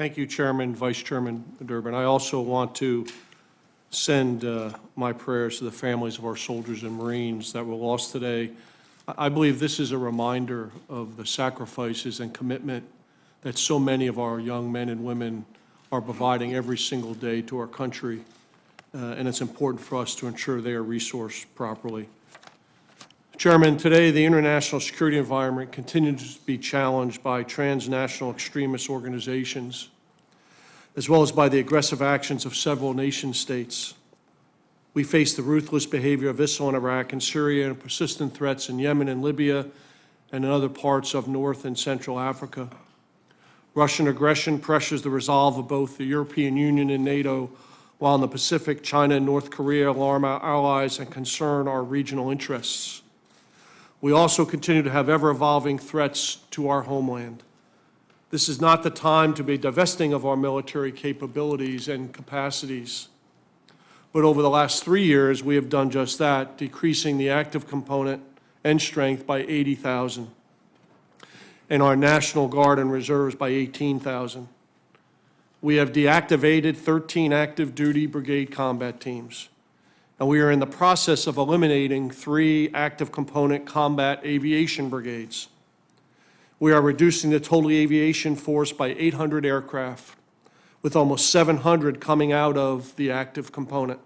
Thank you, Chairman, Vice Chairman Durbin. I also want to send uh, my prayers to the families of our soldiers and Marines that were lost today. I believe this is a reminder of the sacrifices and commitment that so many of our young men and women are providing every single day to our country, uh, and it's important for us to ensure they are resourced properly. Chairman, today the international security environment continues to be challenged by transnational extremist organizations, as well as by the aggressive actions of several nation states. We face the ruthless behavior of ISIL in Iraq and Syria and persistent threats in Yemen and Libya and in other parts of North and Central Africa. Russian aggression pressures the resolve of both the European Union and NATO, while in the Pacific, China and North Korea alarm our allies and concern our regional interests. We also continue to have ever-evolving threats to our homeland. This is not the time to be divesting of our military capabilities and capacities. But over the last three years, we have done just that, decreasing the active component and strength by 80,000, and our National Guard and Reserves by 18,000. We have deactivated 13 active duty brigade combat teams and we are in the process of eliminating three active component combat aviation brigades. We are reducing the total aviation force by 800 aircraft, with almost 700 coming out of the active component.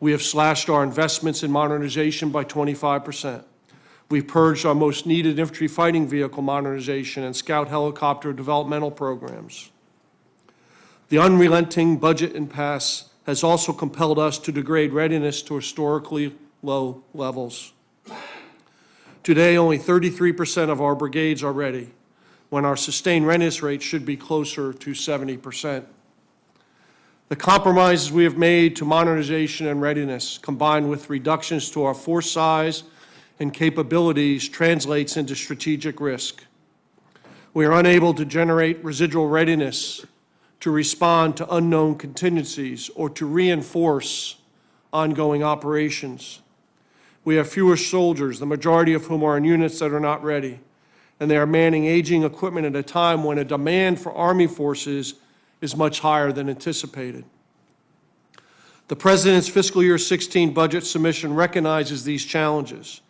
We have slashed our investments in modernization by 25%. We've purged our most needed infantry fighting vehicle modernization and scout helicopter developmental programs. The unrelenting budget impasse has also compelled us to degrade readiness to historically low levels. Today, only 33% of our brigades are ready, when our sustained readiness rate should be closer to 70%. The compromises we have made to modernization and readiness, combined with reductions to our force size and capabilities, translates into strategic risk. We are unable to generate residual readiness to respond to unknown contingencies or to reinforce ongoing operations. We have fewer soldiers, the majority of whom are in units that are not ready, and they are manning aging equipment at a time when a demand for Army forces is much higher than anticipated. The President's fiscal year 16 budget submission recognizes these challenges,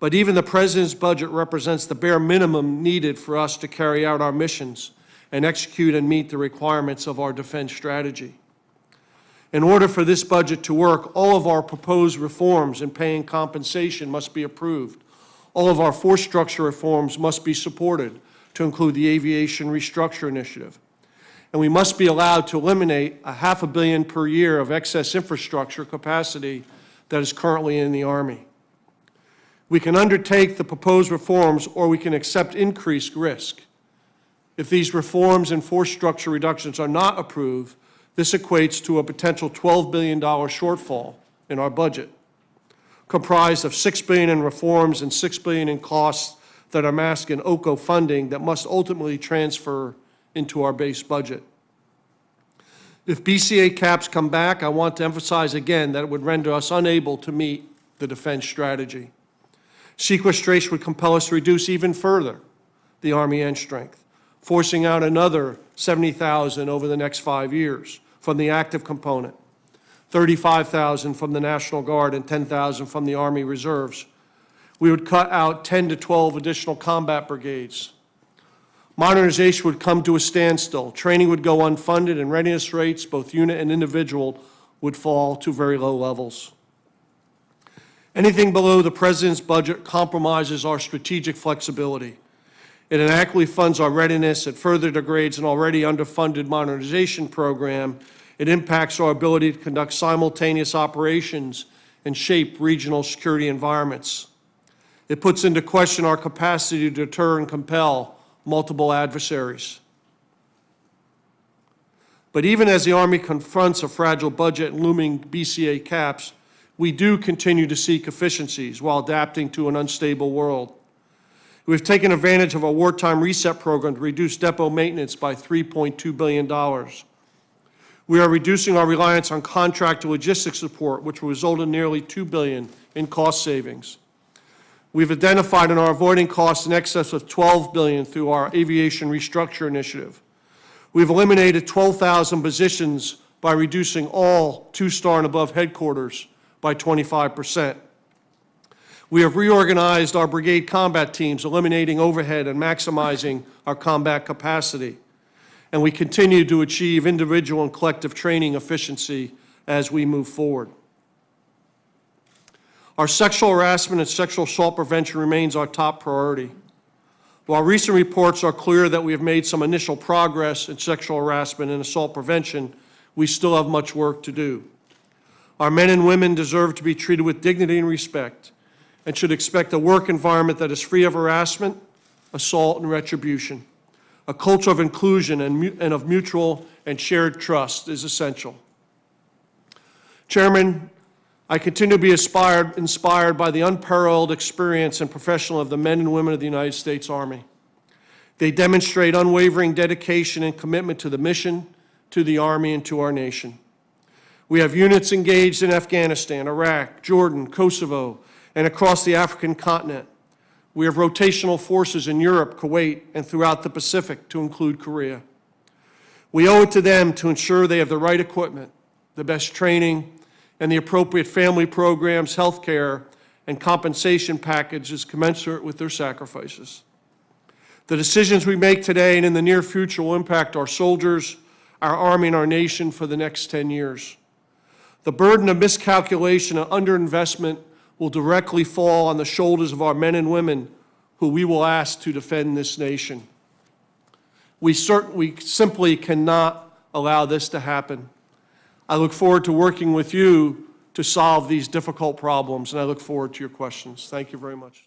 but even the President's budget represents the bare minimum needed for us to carry out our missions and execute and meet the requirements of our defense strategy. In order for this budget to work, all of our proposed reforms in paying compensation must be approved. All of our force structure reforms must be supported, to include the Aviation Restructure Initiative. And we must be allowed to eliminate a half a billion per year of excess infrastructure capacity that is currently in the Army. We can undertake the proposed reforms or we can accept increased risk. If these reforms and force structure reductions are not approved, this equates to a potential $12 billion shortfall in our budget, comprised of 6 billion in reforms and 6 billion in costs that are masked in OCO funding that must ultimately transfer into our base budget. If BCA caps come back, I want to emphasize again that it would render us unable to meet the defense strategy. Sequestration would compel us to reduce even further the Army end strength forcing out another 70,000 over the next five years from the active component, 35,000 from the National Guard and 10,000 from the Army Reserves. We would cut out 10 to 12 additional combat brigades. Modernization would come to a standstill. Training would go unfunded and readiness rates, both unit and individual, would fall to very low levels. Anything below the President's budget compromises our strategic flexibility. It inadequately funds our readiness. It further degrades an already underfunded modernization program. It impacts our ability to conduct simultaneous operations and shape regional security environments. It puts into question our capacity to deter and compel multiple adversaries. But even as the Army confronts a fragile budget and looming BCA caps, we do continue to seek efficiencies while adapting to an unstable world. We've taken advantage of a wartime reset program to reduce depot maintenance by $3.2 billion. We are reducing our reliance on contract logistics support, which will result in nearly 2 billion in cost savings. We've identified and are avoiding costs in excess of 12 billion through our aviation restructure initiative. We've eliminated 12,000 positions by reducing all two-star and above headquarters by 25%. We have reorganized our brigade combat teams, eliminating overhead and maximizing our combat capacity. And we continue to achieve individual and collective training efficiency as we move forward. Our sexual harassment and sexual assault prevention remains our top priority. While recent reports are clear that we have made some initial progress in sexual harassment and assault prevention, we still have much work to do. Our men and women deserve to be treated with dignity and respect and should expect a work environment that is free of harassment, assault, and retribution. A culture of inclusion and and of mutual and shared trust is essential. Chairman, I continue to be inspired, inspired by the unparalleled experience and professional of the men and women of the United States Army. They demonstrate unwavering dedication and commitment to the mission, to the Army, and to our nation. We have units engaged in Afghanistan, Iraq, Jordan, Kosovo, and across the African continent. We have rotational forces in Europe, Kuwait, and throughout the Pacific, to include Korea. We owe it to them to ensure they have the right equipment, the best training, and the appropriate family programs, health care, and compensation packages commensurate with their sacrifices. The decisions we make today and in the near future will impact our soldiers, our Army, and our nation for the next 10 years. The burden of miscalculation and underinvestment will directly fall on the shoulders of our men and women who we will ask to defend this nation. We cert, we simply cannot allow this to happen. I look forward to working with you to solve these difficult problems, and I look forward to your questions. Thank you very much.